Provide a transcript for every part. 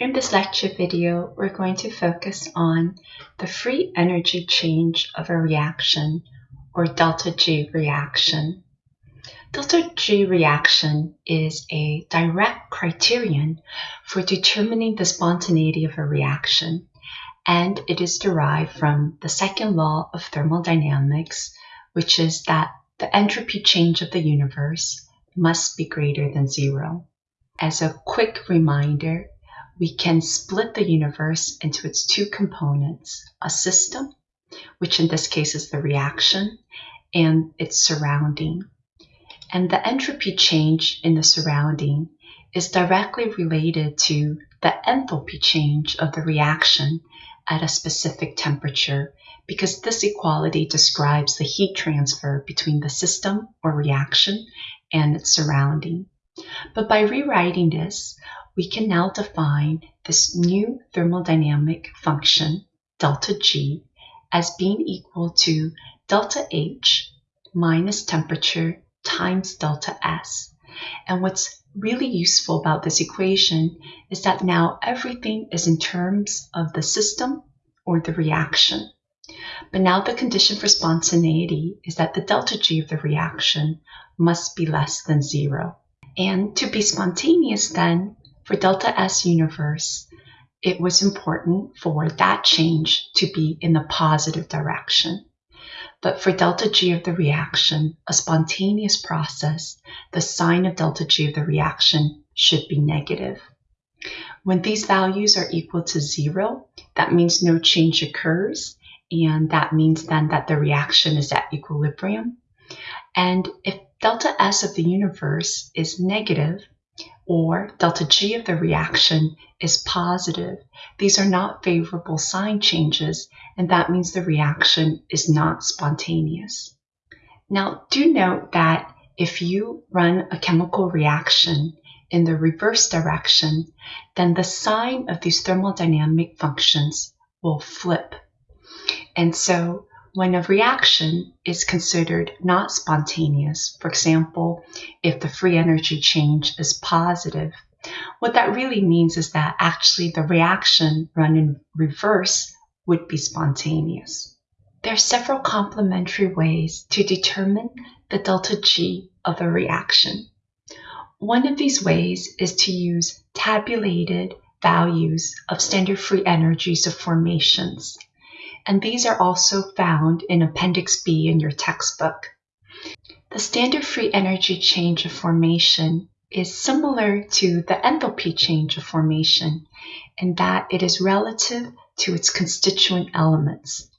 In this lecture video, we're going to focus on the free energy change of a reaction or delta G reaction. Delta G reaction is a direct criterion for determining the spontaneity of a reaction, and it is derived from the second law of thermodynamics, which is that the entropy change of the universe must be greater than zero. As a quick reminder, we can split the universe into its two components, a system, which in this case is the reaction, and its surrounding. And the entropy change in the surrounding is directly related to the enthalpy change of the reaction at a specific temperature because this equality describes the heat transfer between the system or reaction and its surrounding. But by rewriting this, we can now define this new thermodynamic function, delta G, as being equal to delta H minus temperature times delta S. And what's really useful about this equation is that now everything is in terms of the system or the reaction. But now the condition for spontaneity is that the delta G of the reaction must be less than zero. And to be spontaneous then, for delta S universe, it was important for that change to be in the positive direction. But for delta G of the reaction, a spontaneous process, the sign of delta G of the reaction should be negative. When these values are equal to zero, that means no change occurs, and that means then that the reaction is at equilibrium. And if delta S of the universe is negative, or delta G of the reaction is positive, these are not favorable sign changes, and that means the reaction is not spontaneous. Now, do note that if you run a chemical reaction in the reverse direction, then the sign of these thermodynamic functions will flip. And so when a reaction is considered not spontaneous, for example, if the free energy change is positive, what that really means is that actually the reaction run in reverse would be spontaneous. There are several complementary ways to determine the delta G of a reaction. One of these ways is to use tabulated values of standard free energies of formations and these are also found in Appendix B in your textbook. The standard free energy change of formation is similar to the enthalpy change of formation in that it is relative to its constituent elements.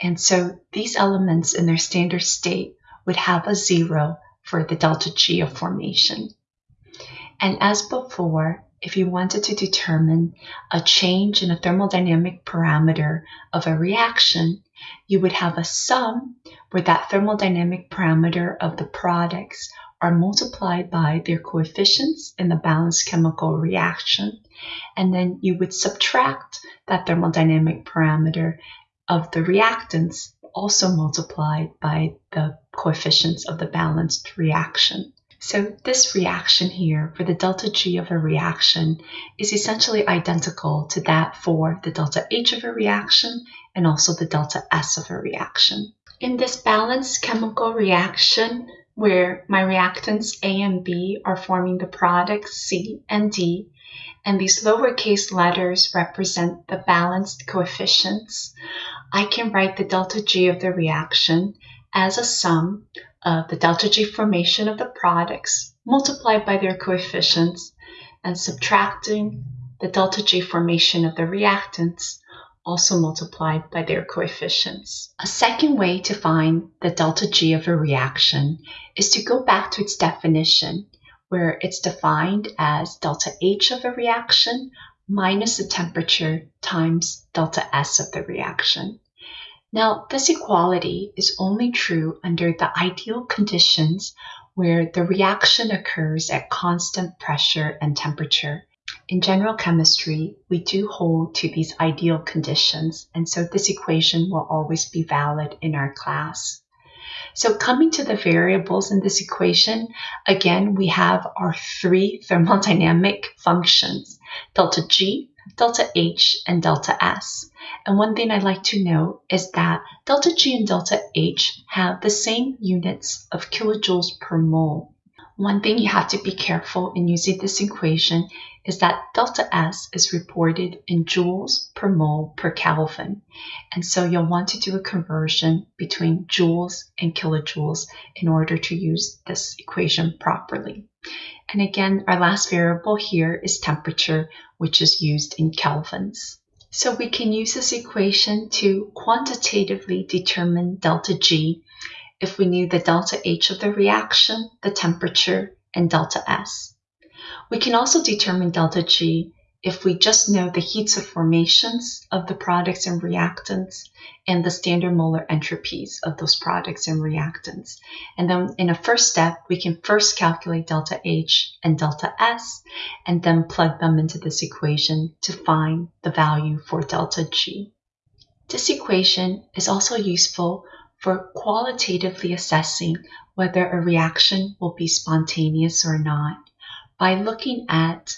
And so these elements in their standard state would have a zero for the delta G of formation. And as before, if you wanted to determine a change in a thermodynamic parameter of a reaction, you would have a sum where that thermodynamic parameter of the products are multiplied by their coefficients in the balanced chemical reaction, and then you would subtract that thermodynamic parameter of the reactants also multiplied by the coefficients of the balanced reaction. So this reaction here for the delta G of a reaction is essentially identical to that for the delta H of a reaction and also the delta S of a reaction. In this balanced chemical reaction, where my reactants A and B are forming the products C and D, and these lowercase letters represent the balanced coefficients, I can write the delta G of the reaction as a sum of the delta G formation of the products multiplied by their coefficients and subtracting the delta G formation of the reactants also multiplied by their coefficients. A second way to find the delta G of a reaction is to go back to its definition where it's defined as delta H of a reaction minus the temperature times delta S of the reaction. Now, this equality is only true under the ideal conditions where the reaction occurs at constant pressure and temperature. In general chemistry, we do hold to these ideal conditions, and so this equation will always be valid in our class. So coming to the variables in this equation, again, we have our three thermodynamic functions, delta G, delta H, and delta S. And one thing I'd like to note is that delta G and delta H have the same units of kilojoules per mole. One thing you have to be careful in using this equation is that delta S is reported in joules per mole per Kelvin. And so you'll want to do a conversion between joules and kilojoules in order to use this equation properly. And again, our last variable here is temperature, which is used in kelvins. So we can use this equation to quantitatively determine delta G if we knew the delta H of the reaction, the temperature, and delta S. We can also determine delta G if we just know the heats of formations of the products and reactants and the standard molar entropies of those products and reactants. And then in a first step, we can first calculate delta H and delta S and then plug them into this equation to find the value for delta G. This equation is also useful for qualitatively assessing whether a reaction will be spontaneous or not by looking at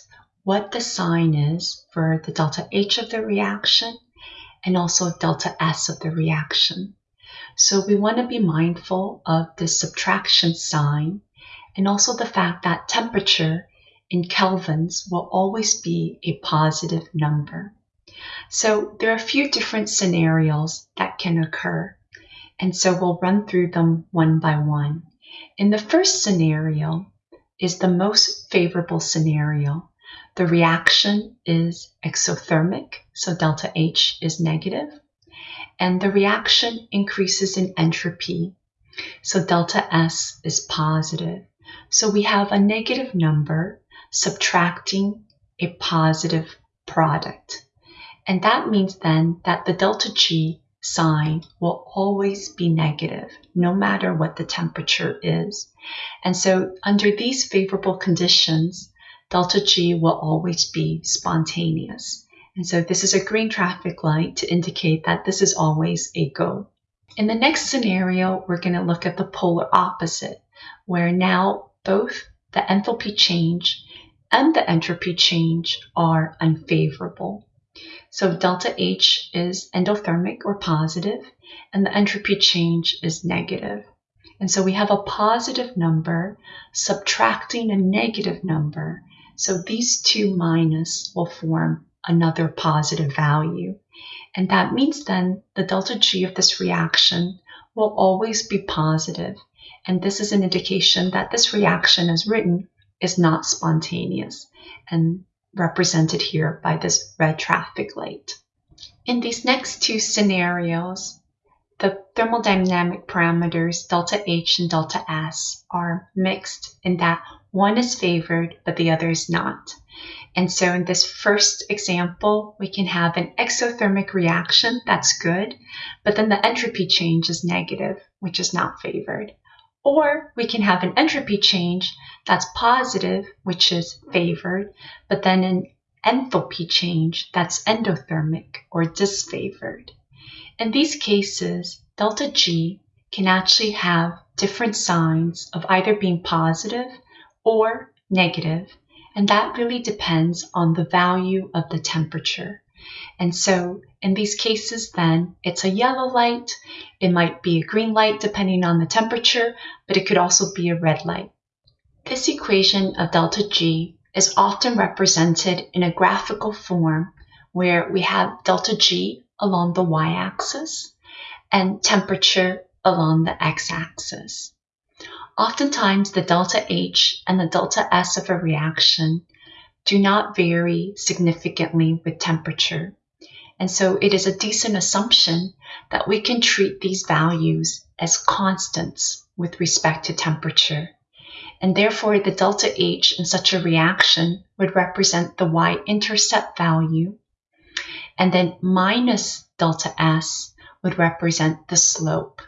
what the sign is for the delta H of the reaction and also delta S of the reaction. So we want to be mindful of the subtraction sign and also the fact that temperature in kelvins will always be a positive number. So there are a few different scenarios that can occur. And so we'll run through them one by one. In the first scenario is the most favorable scenario. The reaction is exothermic, so delta H is negative, and the reaction increases in entropy, so delta S is positive. So we have a negative number subtracting a positive product. And that means then that the delta G sign will always be negative, no matter what the temperature is. And so under these favorable conditions, delta G will always be spontaneous. And so this is a green traffic light to indicate that this is always a go. In the next scenario, we're going to look at the polar opposite, where now both the enthalpy change and the entropy change are unfavorable. So delta H is endothermic or positive, and the entropy change is negative. And so we have a positive number subtracting a negative number. So these two minus will form another positive value. And that means then the delta G of this reaction will always be positive. And this is an indication that this reaction as written is not spontaneous. And represented here by this red traffic light. In these next two scenarios, the thermodynamic parameters delta H and delta S are mixed in that one is favored but the other is not. And so in this first example, we can have an exothermic reaction, that's good, but then the entropy change is negative, which is not favored. Or we can have an entropy change that's positive, which is favored, but then an enthalpy change that's endothermic or disfavored. In these cases, delta G can actually have different signs of either being positive or negative, and that really depends on the value of the temperature. And so in these cases, then it's a yellow light. It might be a green light depending on the temperature, but it could also be a red light. This equation of delta G is often represented in a graphical form where we have delta G along the y-axis and temperature along the x-axis. Oftentimes, the delta H and the delta S of a reaction do not vary significantly with temperature. And so it is a decent assumption that we can treat these values as constants with respect to temperature. And therefore, the delta H in such a reaction would represent the y-intercept value. And then minus delta S would represent the slope.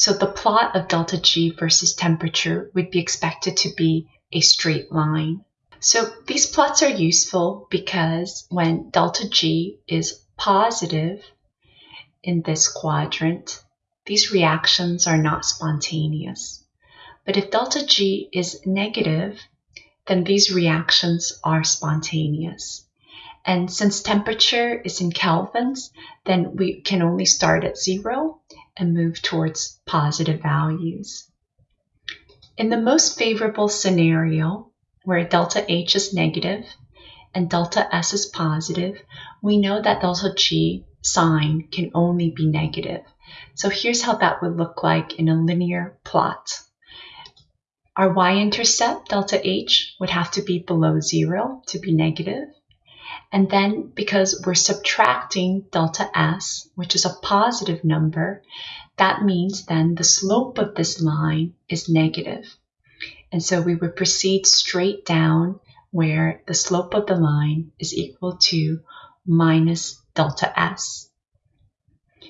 So the plot of delta G versus temperature would be expected to be a straight line. So these plots are useful because when delta G is positive in this quadrant, these reactions are not spontaneous. But if delta G is negative, then these reactions are spontaneous. And since temperature is in kelvins, then we can only start at zero and move towards positive values. In the most favorable scenario, where delta H is negative and delta S is positive, we know that delta G sign can only be negative. So here's how that would look like in a linear plot. Our y-intercept, delta H, would have to be below zero to be negative. And then because we're subtracting delta S, which is a positive number, that means then the slope of this line is negative. And so we would proceed straight down where the slope of the line is equal to minus delta S.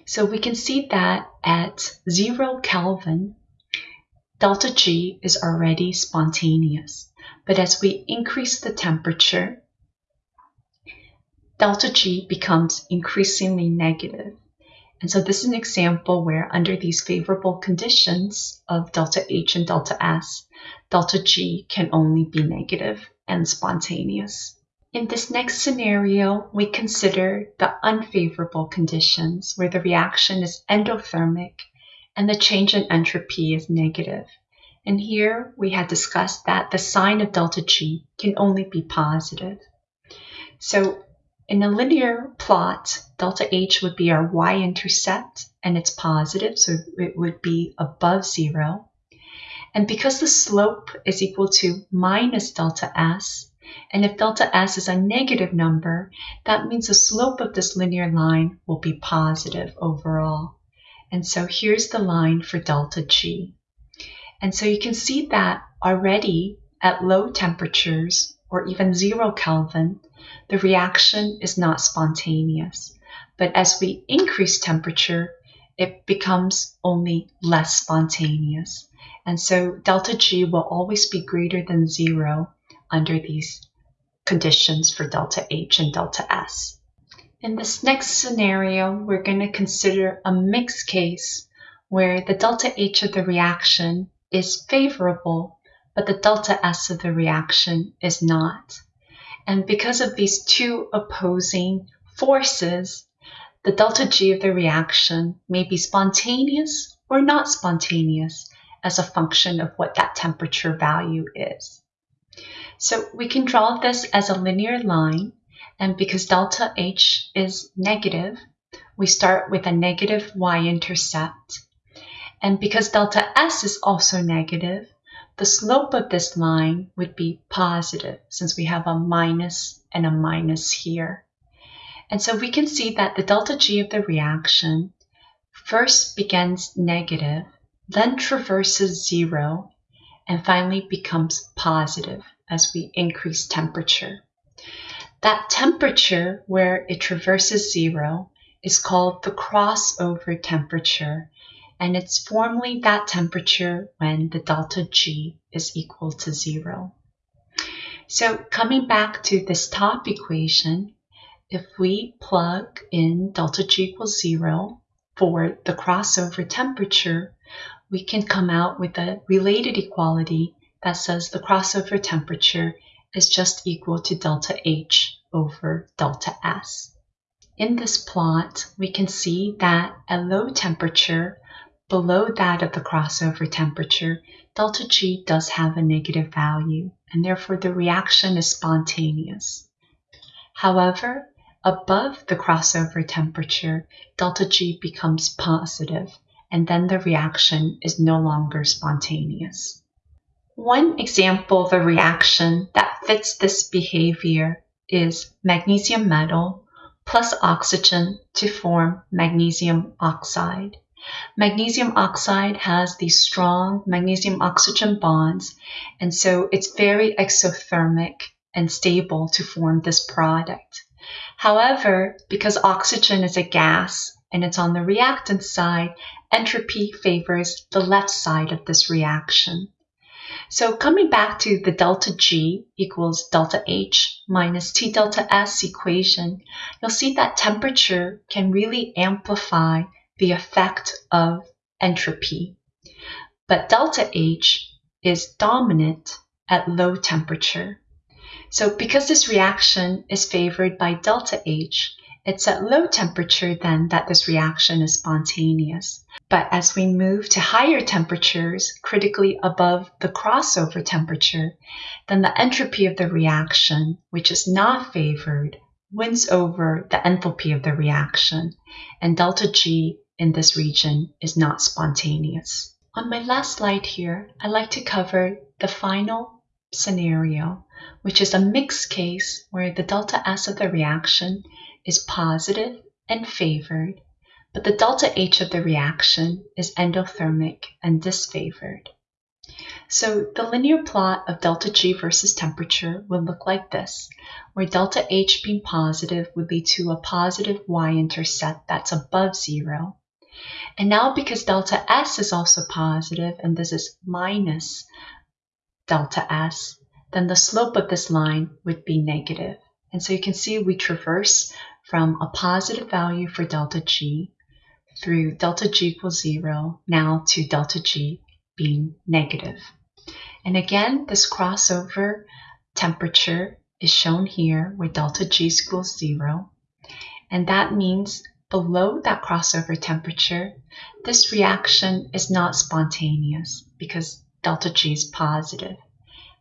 So we can see that at zero Kelvin, delta G is already spontaneous. But as we increase the temperature, delta G becomes increasingly negative. And so this is an example where under these favorable conditions of delta H and delta S, delta G can only be negative and spontaneous. In this next scenario, we consider the unfavorable conditions where the reaction is endothermic and the change in entropy is negative. And here we had discussed that the sign of delta G can only be positive. So in a linear plot, delta H would be our y-intercept, and it's positive, so it would be above zero. And because the slope is equal to minus delta S, and if delta S is a negative number, that means the slope of this linear line will be positive overall. And so here's the line for delta G. And so you can see that already at low temperatures, or even zero Kelvin, the reaction is not spontaneous. But as we increase temperature, it becomes only less spontaneous. And so delta G will always be greater than zero under these conditions for delta H and delta S. In this next scenario, we're going to consider a mixed case where the delta H of the reaction is favorable, but the delta S of the reaction is not. And because of these two opposing forces, the delta G of the reaction may be spontaneous or not spontaneous as a function of what that temperature value is. So we can draw this as a linear line, and because delta H is negative, we start with a negative y-intercept. And because delta S is also negative, the slope of this line would be positive since we have a minus and a minus here. And so we can see that the delta G of the reaction first begins negative, then traverses zero, and finally becomes positive as we increase temperature. That temperature where it traverses zero is called the crossover temperature and it's formally that temperature when the delta G is equal to zero. So coming back to this top equation, if we plug in delta G equals zero for the crossover temperature, we can come out with a related equality that says the crossover temperature is just equal to delta H over delta S. In this plot, we can see that at low temperature, below that of the crossover temperature, delta G does have a negative value, and therefore the reaction is spontaneous. However, above the crossover temperature, delta G becomes positive, and then the reaction is no longer spontaneous. One example of a reaction that fits this behavior is magnesium metal plus oxygen to form magnesium oxide. Magnesium oxide has these strong magnesium oxygen bonds, and so it's very exothermic and stable to form this product. However, because oxygen is a gas and it's on the reactant side, entropy favors the left side of this reaction. So coming back to the delta G equals delta H minus T delta S equation, you'll see that temperature can really amplify the effect of entropy. But delta H is dominant at low temperature. So because this reaction is favored by delta H, it's at low temperature then that this reaction is spontaneous. But as we move to higher temperatures, critically above the crossover temperature, then the entropy of the reaction, which is not favored, wins over the enthalpy of the reaction, and delta G in this region is not spontaneous. On my last slide here, I'd like to cover the final scenario, which is a mixed case where the delta S of the reaction is positive and favored, but the delta H of the reaction is endothermic and disfavored. So the linear plot of delta G versus temperature would look like this, where delta H being positive would lead to a positive y-intercept that's above zero. And now because delta S is also positive and this is minus delta S, then the slope of this line would be negative. And so you can see we traverse from a positive value for delta G through delta G equals zero, now to delta G being negative. And again, this crossover temperature is shown here where delta G equals zero. And that means below that crossover temperature, this reaction is not spontaneous because delta G is positive.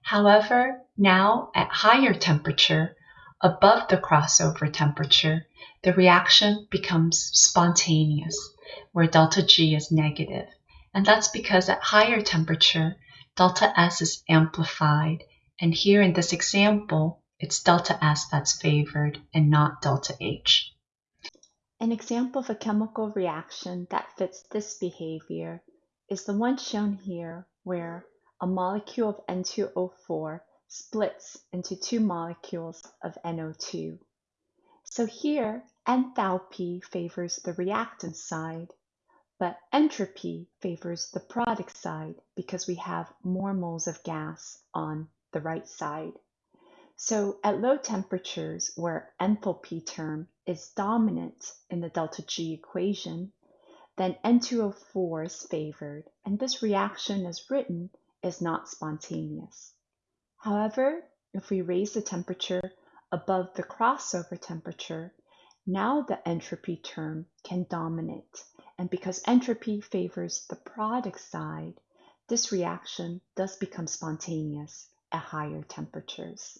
However, now at higher temperature, above the crossover temperature, the reaction becomes spontaneous, where delta G is negative. And that's because at higher temperature, delta S is amplified. And here in this example, it's delta S that's favored and not delta H. An example of a chemical reaction that fits this behavior is the one shown here where a molecule of N2O4 splits into two molecules of NO2. So here, enthalpy favors the reactant side, but entropy favors the product side because we have more moles of gas on the right side. So at low temperatures where enthalpy term is dominant in the delta G equation, then N2O4 is favored, and this reaction as written is not spontaneous. However, if we raise the temperature above the crossover temperature, now the entropy term can dominate. And because entropy favors the product side, this reaction does become spontaneous at higher temperatures.